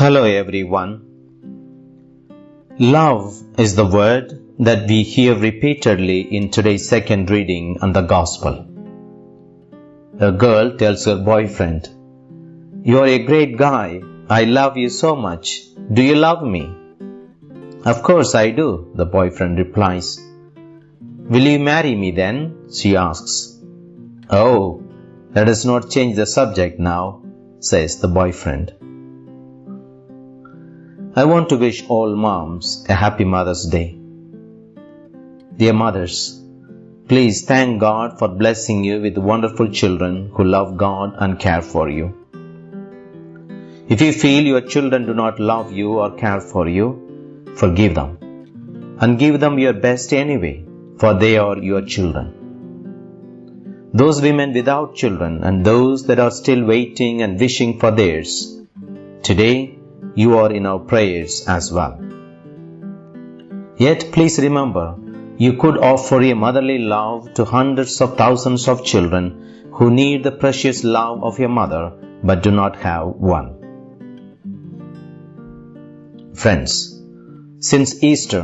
Hello everyone. Love is the word that we hear repeatedly in today's second reading on the Gospel. A girl tells her boyfriend, You are a great guy. I love you so much. Do you love me? Of course I do, the boyfriend replies. Will you marry me then? she asks. Oh, let us not change the subject now, says the boyfriend. I want to wish all moms a happy Mother's Day. Dear mothers, please thank God for blessing you with wonderful children who love God and care for you. If you feel your children do not love you or care for you, forgive them and give them your best anyway, for they are your children. Those women without children and those that are still waiting and wishing for theirs, today you are in our prayers as well. Yet please remember, you could offer a motherly love to hundreds of thousands of children who need the precious love of your mother but do not have one. Friends, since Easter,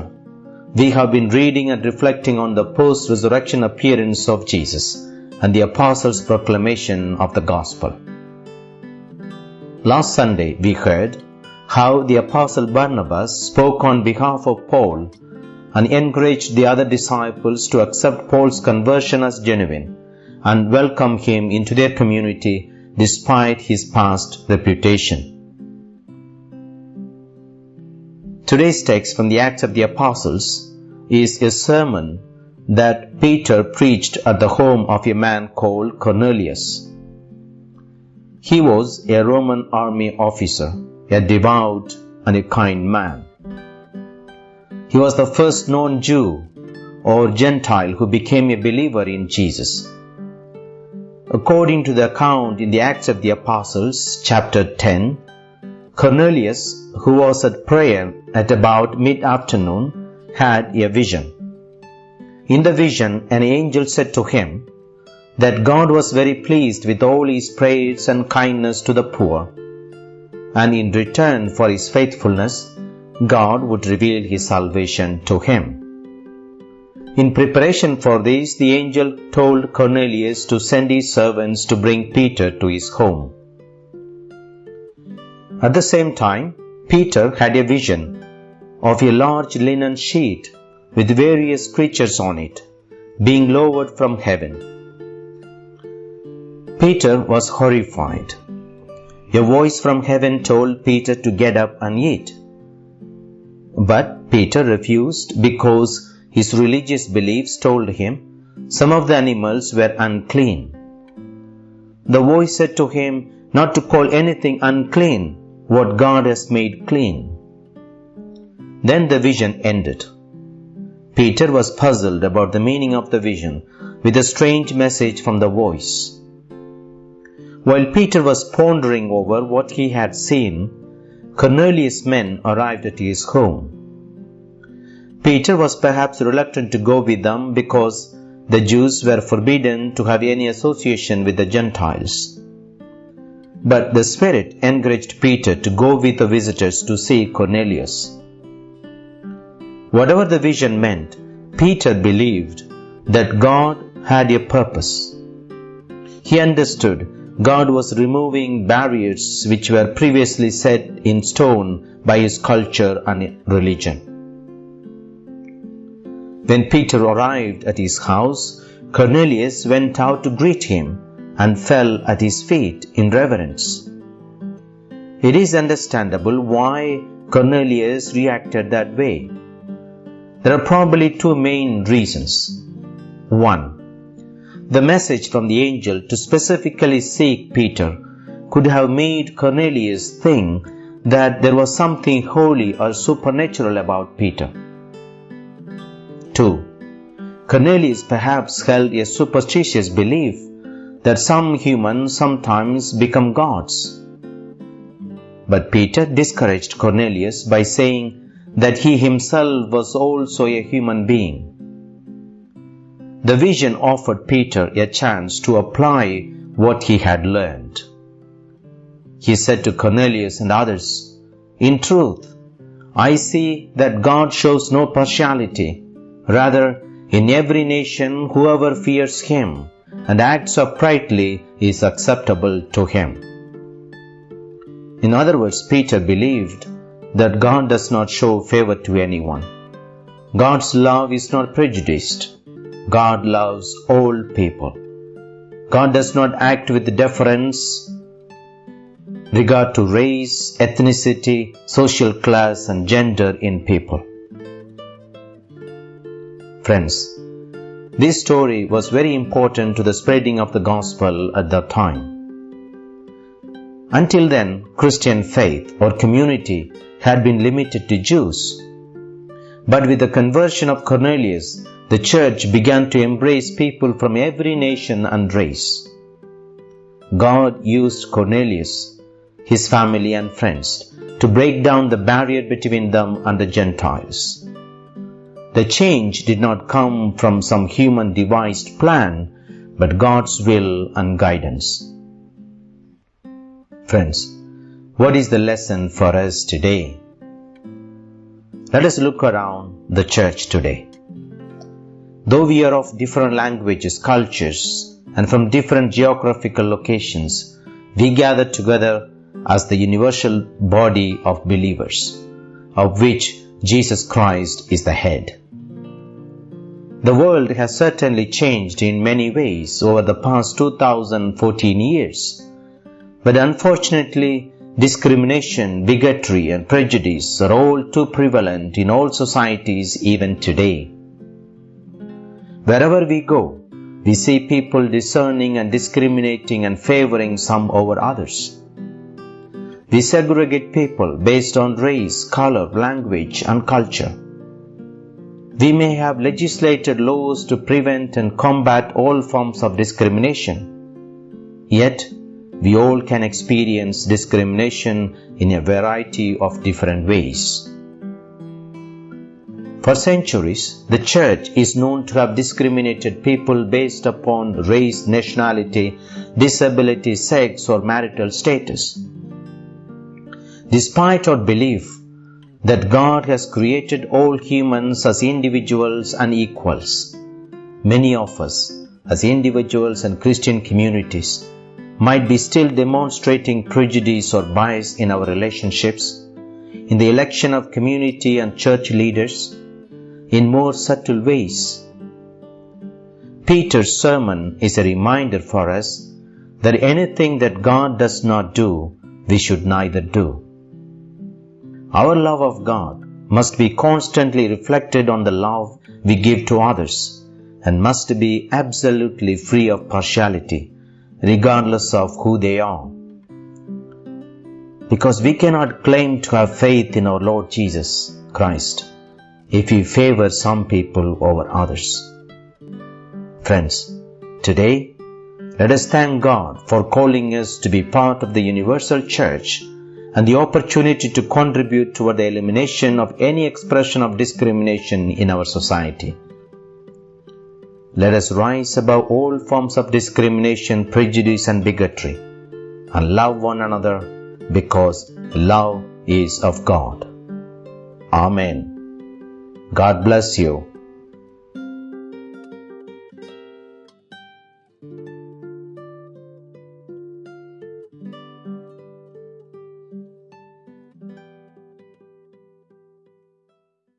we have been reading and reflecting on the post resurrection appearance of Jesus and the Apostles' proclamation of the Gospel. Last Sunday, we heard how the Apostle Barnabas spoke on behalf of Paul and encouraged the other disciples to accept Paul's conversion as genuine and welcome him into their community despite his past reputation. Today's text from the Acts of the Apostles is a sermon that Peter preached at the home of a man called Cornelius. He was a Roman army officer a devout and a kind man. He was the first known Jew or Gentile who became a believer in Jesus. According to the account in the Acts of the Apostles, chapter 10, Cornelius, who was at prayer at about mid afternoon, had a vision. In the vision, an angel said to him that God was very pleased with all his prayers and kindness to the poor and in return for his faithfulness, God would reveal his salvation to him. In preparation for this, the angel told Cornelius to send his servants to bring Peter to his home. At the same time, Peter had a vision of a large linen sheet with various creatures on it, being lowered from heaven. Peter was horrified a voice from heaven told Peter to get up and eat. But Peter refused because his religious beliefs told him some of the animals were unclean. The voice said to him not to call anything unclean what God has made clean. Then the vision ended. Peter was puzzled about the meaning of the vision with a strange message from the voice. While Peter was pondering over what he had seen, Cornelius' men arrived at his home. Peter was perhaps reluctant to go with them because the Jews were forbidden to have any association with the Gentiles. But the Spirit encouraged Peter to go with the visitors to see Cornelius. Whatever the vision meant, Peter believed that God had a purpose. He understood God was removing barriers which were previously set in stone by his culture and religion. When Peter arrived at his house, Cornelius went out to greet him and fell at his feet in reverence. It is understandable why Cornelius reacted that way. There are probably two main reasons. One, the message from the angel to specifically seek Peter could have made Cornelius think that there was something holy or supernatural about Peter. 2. Cornelius perhaps held a superstitious belief that some humans sometimes become gods. But Peter discouraged Cornelius by saying that he himself was also a human being the vision offered Peter a chance to apply what he had learned. He said to Cornelius and others, In truth, I see that God shows no partiality. Rather, in every nation, whoever fears Him and acts uprightly is acceptable to Him. In other words, Peter believed that God does not show favor to anyone. God's love is not prejudiced. God loves all people. God does not act with deference regard to race, ethnicity, social class, and gender in people. Friends, this story was very important to the spreading of the gospel at that time. Until then, Christian faith or community had been limited to Jews. But with the conversion of Cornelius, the church began to embrace people from every nation and race. God used Cornelius, his family and friends, to break down the barrier between them and the Gentiles. The change did not come from some human devised plan, but God's will and guidance. Friends, what is the lesson for us today? Let us look around the church today. We are of different languages, cultures, and from different geographical locations, we gather together as the universal body of believers, of which Jesus Christ is the head. The world has certainly changed in many ways over the past 2014 years. But unfortunately, discrimination, bigotry, and prejudice are all too prevalent in all societies even today. Wherever we go, we see people discerning and discriminating and favoring some over others. We segregate people based on race, color, language, and culture. We may have legislated laws to prevent and combat all forms of discrimination. Yet, we all can experience discrimination in a variety of different ways. For centuries, the church is known to have discriminated people based upon race, nationality, disability, sex, or marital status. Despite our belief that God has created all humans as individuals and equals. Many of us, as individuals and Christian communities, might be still demonstrating prejudice or bias in our relationships, in the election of community and church leaders, in more subtle ways. Peter's sermon is a reminder for us that anything that God does not do, we should neither do. Our love of God must be constantly reflected on the love we give to others and must be absolutely free of partiality, regardless of who they are. Because we cannot claim to have faith in our Lord Jesus Christ if we favor some people over others. Friends, today, let us thank God for calling us to be part of the universal church and the opportunity to contribute toward the elimination of any expression of discrimination in our society. Let us rise above all forms of discrimination, prejudice, and bigotry and love one another because love is of God. Amen. God bless you